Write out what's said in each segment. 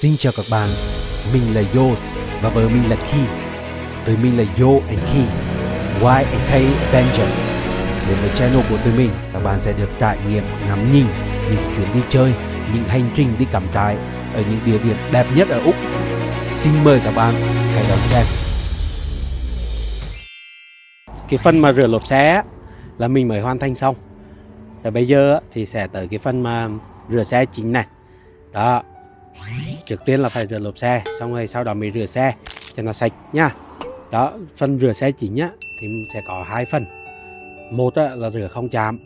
Xin chào các bạn, mình là Yos và vợ mình là Ki. Tụi mình là Yo and Ki, Y and K Avenger. Đến với channel của tụi mình, các bạn sẽ được trải nghiệm ngắm nhìn những chuyến đi chơi, những hành trình đi cắm trại ở những địa điểm đẹp nhất ở Úc. Xin mời các bạn hãy đón xem. Cái phần mà rửa lốp xe là mình mới hoàn thành xong. Và bây giờ thì sẽ tới cái phần mà rửa xe chính này. Đó, trước tiên là phải rửa lốp xe xong rồi sau đó mới rửa xe cho nó sạch nha. Đó phần rửa xe chính á thì sẽ có hai phần. Một á, là rửa không chạm.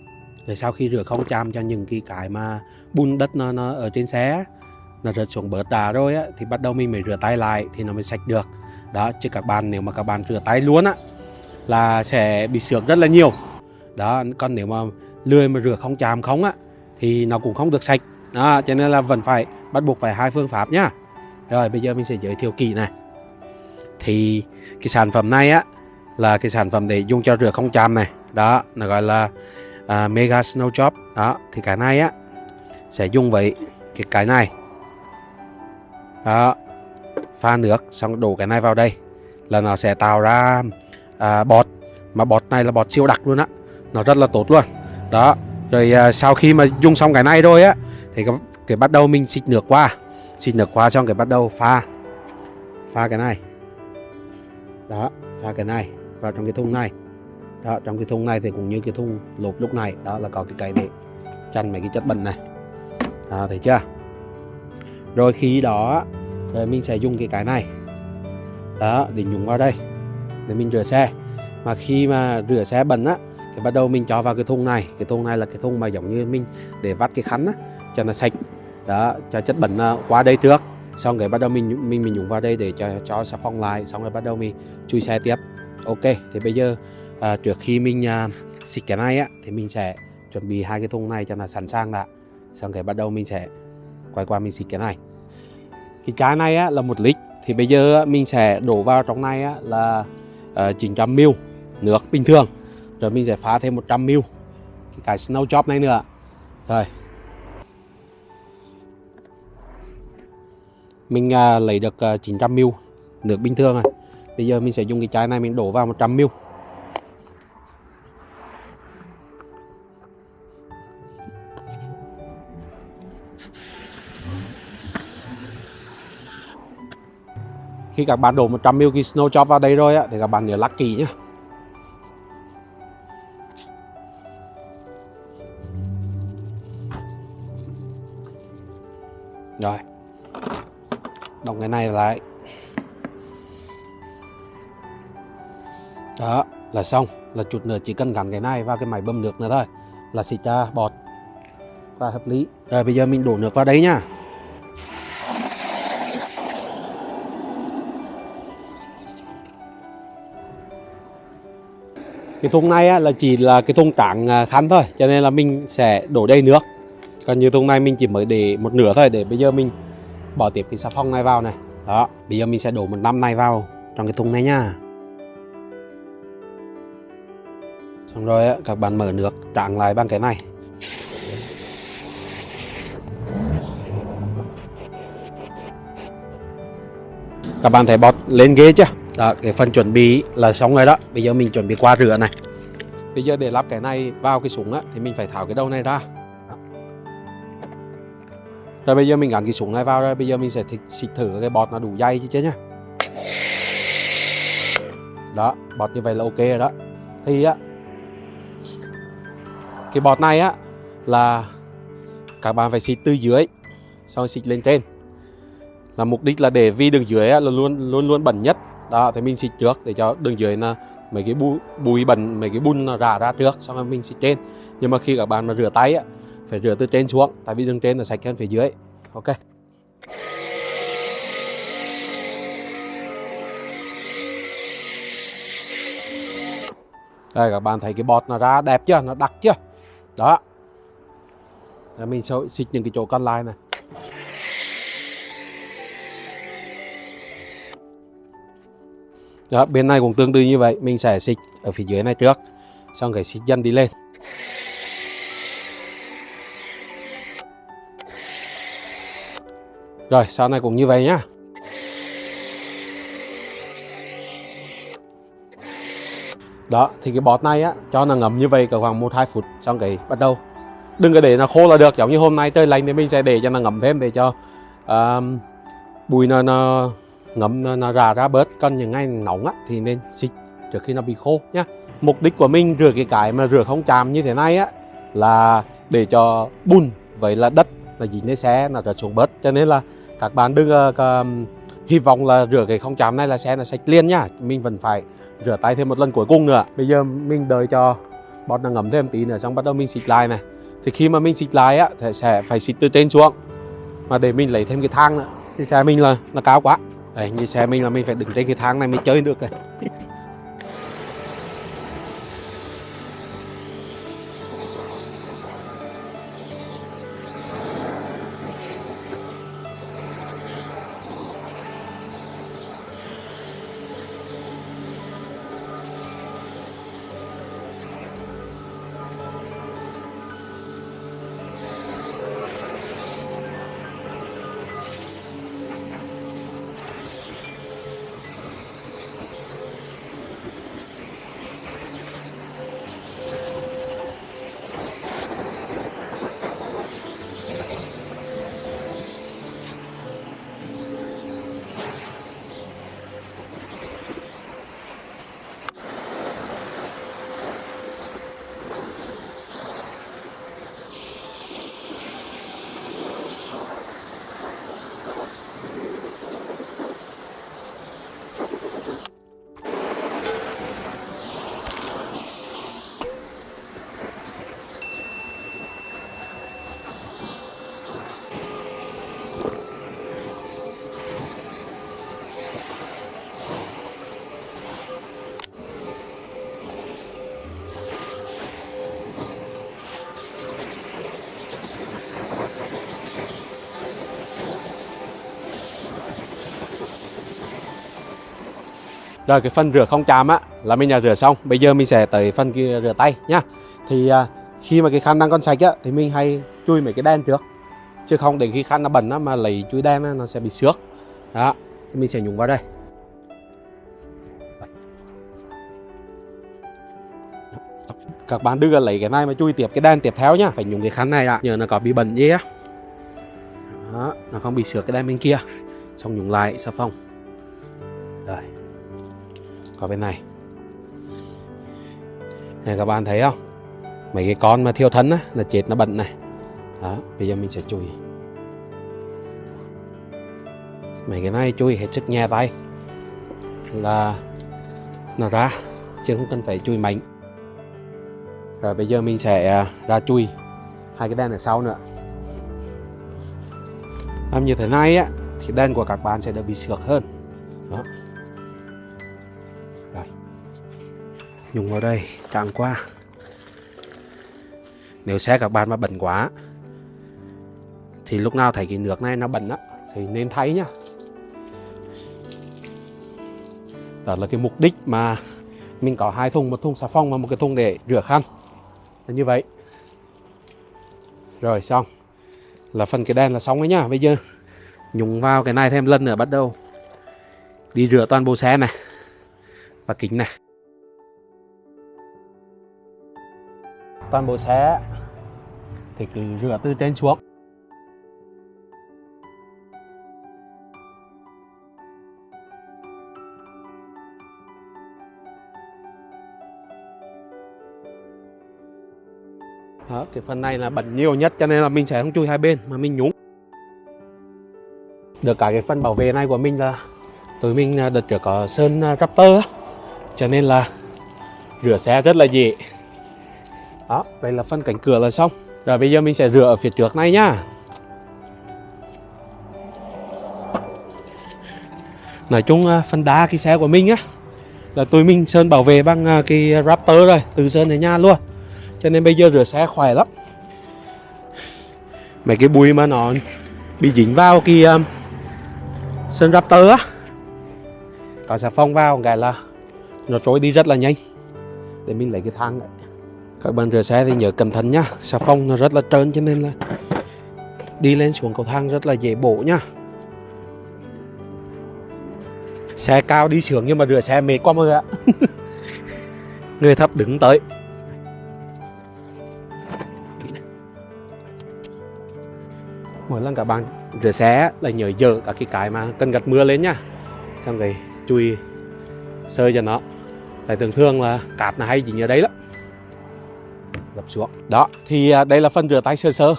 Rồi sau khi rửa không chạm cho những cái cái mà bùn đất nó, nó ở trên xe nó rớt xuống bớt đá rồi á thì bắt đầu mình mới rửa tay lại thì nó mới sạch được. Đó chứ các bạn nếu mà các bạn rửa tay luôn á là sẽ bị xước rất là nhiều. Đó còn nếu mà lười mà rửa không chạm không á thì nó cũng không được sạch. Đó cho nên là vẫn phải bắt buộc phải hai phương pháp nhá. Rồi bây giờ mình sẽ giới thiệu kỹ này. Thì cái sản phẩm này á là cái sản phẩm để dùng cho rửa không chạm này. Đó nó gọi là uh, Mega Snow Job đó thì cái này á sẽ dùng với cái cái này. Đó pha nước xong đổ cái này vào đây. Là nó sẽ tạo ra uh, bọt. Mà bọt này là bọt siêu đặc luôn á. Nó rất là tốt luôn. Đó rồi uh, sau khi mà dùng xong cái này rồi á thì cái, bắt đầu mình xịt nước qua. Xịt nước qua xong cái bắt đầu pha. Pha cái này. Đó pha cái này vào trong cái thùng này. Đó trong cái thùng này thì cũng như cái thùng lột lúc này. Đó là có cái cây để chăn mấy cái chất bẩn này. Đó, thấy chưa? Rồi khi đó rồi mình sẽ dùng cái cái này. Đó để nhúng vào đây. Để mình rửa xe. Mà khi mà rửa xe bẩn á thì bắt đầu mình cho vào cái thùng này. Cái thùng này là cái thùng mà giống như mình để vắt cái khăn á cho nó sạch. Đó cho chất bẩn qua đây trước xong rồi bắt đầu mình mình mình nhúng vào đây để cho cho xà phòng lại xong rồi bắt đầu mình chui xe tiếp. Ok thì bây giờ à, trước khi mình à, xịt cái này á thì mình sẽ chuẩn bị hai cái thùng này cho nó sẵn sàng đã. Xong rồi bắt đầu mình sẽ quay qua mình xịt cái này. Cái chai này á là một lít. Thì bây giờ mình sẽ đổ vào trong này á là à, uh, 900 ml nước bình thường. Rồi mình sẽ pha thêm 100 ml cái cái snow job này nữa. Rồi. Mình uh, lấy được à, uh, 900 ml nước bình thường này. bây giờ mình sẽ dùng cái chai này mình đổ vào 100 ml khi các bạn đổ 100 ml cái snow chop vào đây rồi á thì các bạn nhớ lắc kỹ nhé đọc cái này lại. Đó là xong. Là chút nữa chỉ cần gắn cái này vào cái máy bơm nước nữa thôi. Là xịt ra bọt. Và hợp lý. Rồi bây giờ mình đổ nước vào đấy nhá cái thùng này á, là chỉ là cái thùng trắng à, khăn thôi. Cho nên là mình sẽ đổ đầy nước. Còn như thùng này mình chỉ mới để một nửa thôi. Để bây giờ mình bỏ tiếp cái xà phòng này vào này. Đó bây giờ mình sẽ đổ một năm này vào trong cái thùng này nha. Xong rồi á, các bạn mở nước tráng lại bằng cái này. Các bạn thấy bọt lên ghế chưa? Đó cái phần chuẩn bị là xong rồi đó. Bây giờ mình chuẩn bị qua rửa này. Bây giờ để lắp cái này vào cái súng á thì mình phải tháo cái đầu này ra rồi bây giờ mình gắn cái súng này vào rồi bây giờ mình sẽ xịt thử cái bọt nó đủ dày chứ chứ nhá. Đó bọt như vậy là ok rồi đó. Thì á cái bọt này á là các bạn phải xịt từ dưới xong xịt lên trên. Là mục đích là để vì đường dưới á, là luôn luôn luôn bẩn nhất. Đó thì mình xịt trước để cho đường dưới là mấy cái bụi bụi bẩn mấy cái bùn nó rả ra trước xong rồi mình xịt trên. Nhưng mà khi các bạn mà rửa tay á phải rửa từ trên xuống, tại vì đường trên là sạch hơn phía dưới. Ok. Đây, các bạn thấy cái bọt nó ra đẹp chưa? Nó đặc chưa? Đó. Rồi mình sẽ xịt những cái chỗ còn lại này. Đó, bên này cũng tương tự như vậy. Mình sẽ xịt ở phía dưới này trước, xong cái xịt dần đi lên. Rồi sau này cũng như vậy nhá. Đó thì cái bọt này á cho nó ngấm như vậy cỡ khoảng một hai phút xong cái bắt đầu. Đừng có để nó khô là được giống như hôm nay trời lạnh thì mình sẽ để cho nó ngấm thêm để cho um, bùi nó, nó ngấm nó, nó ra ra bớt. Còn những ngày nóng á thì nên xịt trước khi nó bị khô nhá. Mục đích của mình rửa cái cái mà rửa không chạm như thế này á là để cho bùn vậy là đất là dính lên xe nó trở xuống bớt. Cho nên là các bạn đừng uh, hy vọng là rửa cái không chạm này là xe là sạch liền nhá mình vẫn phải rửa tay thêm một lần cuối cùng nữa. Bây giờ mình đợi cho bọt nó ngấm thêm tí nữa xong bắt đầu mình xịt lại này. Thì khi mà mình xịt lại á thì sẽ phải xịt từ trên xuống. Mà để mình lấy thêm cái thang nữa thì xe mình là nó cao quá. Đấy, như xe mình là mình phải đứng trên cái thang này mới chơi được. này Rồi cái phần rửa không chạm á là mình đã rửa xong. Bây giờ mình sẽ tới phần kia rửa tay nhá. Thì à, khi mà cái khăn đang còn sạch á thì mình hay chui mấy cái đen trước. Chứ không để khi khăn nó bẩn á mà lấy chui đen á nó sẽ bị xước. Đó, thì mình sẽ nhúng vào đây. Các bạn đưa lấy cái này mà chui tiếp cái đen tiếp theo nhá. Phải nhúng cái khăn này ạ. À. Nhờ nó có bị bẩn gì á. Đó, nó không bị xước cái đen bên kia. Xong nhúng lại xà phòng. Rồi có bên này. Này, các bạn thấy không? Mấy cái con mà thiêu thân á, là chết nó bẩn này. Đó, bây giờ mình sẽ chùi. Mấy cái này chui hết sức nhẹ tay. Là nó ra, chứ không cần phải chui mạnh. Rồi bây giờ mình sẽ à, ra chui hai cái đèn ở sau nữa. Làm như thế này á, thì đèn của các bạn sẽ được bị sượt hơn. Đó. Dùng vào đây cạn qua. Nếu xe các bạn mà bẩn quá, thì lúc nào thấy cái nước này nó bẩn á, thì nên thay nhá. Đó là cái mục đích mà mình có hai thùng, một thùng xà phòng và một cái thùng để rửa khăn. Là như vậy. Rồi, xong. Là phần cái đèn là xong ấy nhá. Bây giờ nhúng vào cái này thêm lần nữa bắt đầu đi rửa toàn bộ xe này và kính này. Toàn bộ xe thì cứ rửa từ trên xuống. Đó, cái phần này là bẩn nhiều nhất cho nên là mình sẽ không chui hai bên mà mình nhúng. Được cả cái phần bảo vệ này của mình là tụi mình à, đợt trước có sơn à, Raptor cho nên là rửa xe rất là dễ đó vậy là phần cánh cửa là xong. Rồi bây giờ mình sẽ rửa ở phía trước này nhá. Nói chung à, phần đá cái xe của mình á là tụi mình sơn bảo vệ bằng à, cái Raptor rồi từ sơn đến nhà luôn. Cho nên bây giờ rửa xe khỏe lắm. Mấy cái bụi mà nó bị dính vào cái um, sơn Raptor á có xà phòng vào cái là nó trôi đi rất là nhanh. Để mình lấy cái thang này các bạn rửa xe thì nhớ cẩn thận nhá. Xà phòng nó rất là trơn cho nên là đi lên xuống cầu thang rất là dễ bổ nhá. Xe cao đi sướng nhưng mà rửa xe mệt quá mọi người ạ. Người thấp đứng tới. Mỗi lần các bạn rửa xe là nhớ dỡ cả cái cái mà cần gặt mưa lên nhá. Xong rồi chui sơi cho nó. Tại thường thường là cạp là hay dính ở đấy lắm gập xuống. Đó thì à, đây là phần rửa tay sơ sơ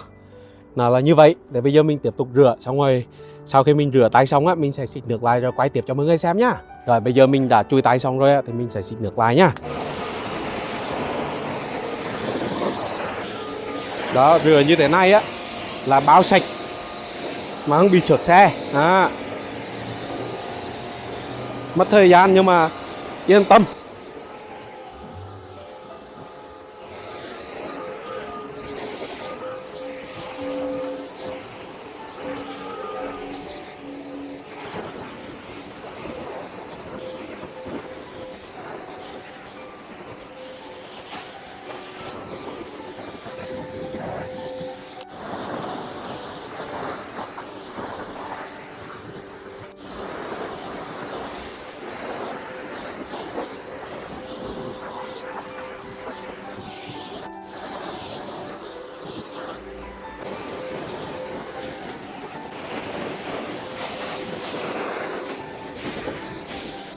nó là như vậy để bây giờ mình tiếp tục rửa xong rồi sau khi mình rửa tay xong á mình sẽ xịt nước lại rồi quay tiếp cho mọi người xem nhá. Rồi bây giờ mình đã chui tay xong rồi á, thì mình sẽ xịt nước lại nhá. Đó rửa như thế này á là bao sạch mà không bị sượt xe. À. mất thời gian nhưng mà yên tâm.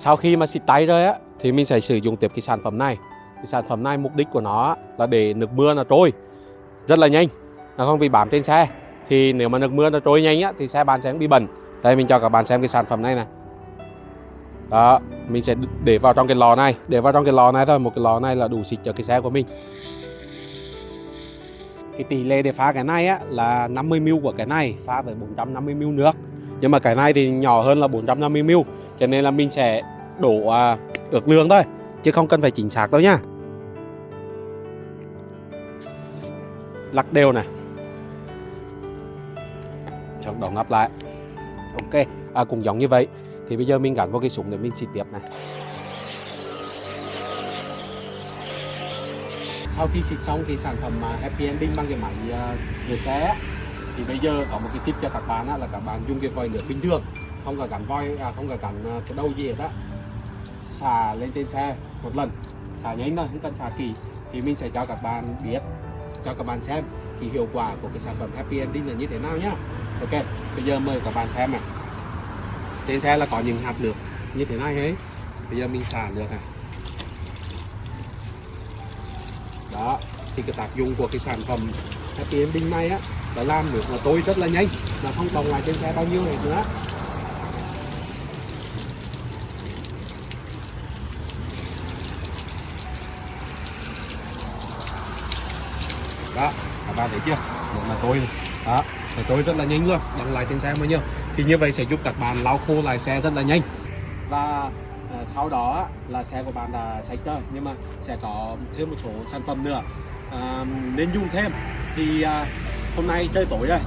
Sau khi mà xịt tay rồi á, thì mình sẽ sử dụng tiếp cái sản phẩm này. Cái sản phẩm này, mục đích của nó là để nước mưa nó trôi rất là nhanh. Nó không bị bám trên xe. Thì nếu mà nước mưa nó trôi nhanh á, thì xe bạn sẽ không bị bẩn. Đây, mình cho các bạn xem cái sản phẩm này này. Đó, mình sẽ để vào trong cái lò này. Để vào trong cái lò này thôi. Một cái lò này là đủ xịt cho cái xe của mình. Cái tỷ lệ để pha cái này á, là 50ml của cái này, pha với 450ml nước. Nhưng mà cái này thì nhỏ hơn là 450ml cho nên là mình sẽ đủ à, ước lượng thôi chứ không cần phải chính xác đâu nhá. Lắc đều này. Cho đó nắp lại. Ok à, cũng giống như vậy. Thì bây giờ mình gắn vào cái súng để mình xịt tiếp này. Sau khi xịt xong thì sản phẩm à, Happy Ending bằng cái máy à, rửa xe thì bây giờ có một cái tip cho các bạn là các bạn dùng cái vòi nước bình thường. Không cần gắn voi à, không cần gắn à, cái đầu gì hết á xả lên trên xe một lần xả nhanh thôi không cần xả kỹ thì mình sẽ cho các bạn biết, cho các bạn xem thì hiệu quả của cái sản phẩm Happy Ending là như thế nào nhá. Ok, bây giờ mời các bạn xem này. Trên xe là có những hạt nước như thế này ấy. Bây giờ mình xả nước này. Đó, thì cái tác dụng của cái sản phẩm Happy Ending này á là làm nước là tôi rất là nhanh mà không còn ngoài trên xe bao nhiêu này nữa. Đó các bạn thấy chưa? Một là tôi. Đó là tôi rất là nhanh luôn đăng lại trên xe bao nhiêu thì như vậy sẽ giúp các bạn lau khô lại xe rất là nhanh. Và à, sau đó là xe của bạn là sạch rồi nhưng mà sẽ có thêm một số sản phẩm nữa. À, nên dùng thêm. Thì à, hôm nay trời tối rồi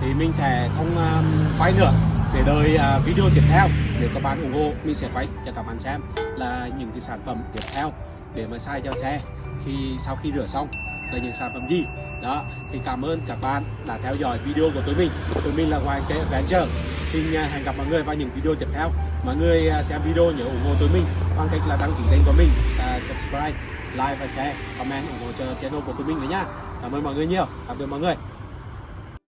thì mình sẽ không à, quay nữa. Để đợi à, video tiếp theo. Nếu các bạn ủng hộ mình sẽ quay cho các bạn xem là những cái sản phẩm tiếp theo để mà xài cho xe khi sau khi rửa xong là những sản phẩm gì. Đó thì cảm ơn các bạn đã theo dõi video của tụi mình. Tụi mình là ngoài cái adventure. Xin à, hẹn gặp mọi người vào những video tiếp theo. Mọi người à, xem video nhớ ủng hộ tụi mình bằng cách là đăng ký kênh của mình uh, subscribe like và share comment ủng hộ cho channel của tụi mình nữa nhá cảm ơn mọi người nhiều. Tạm biệt mọi người.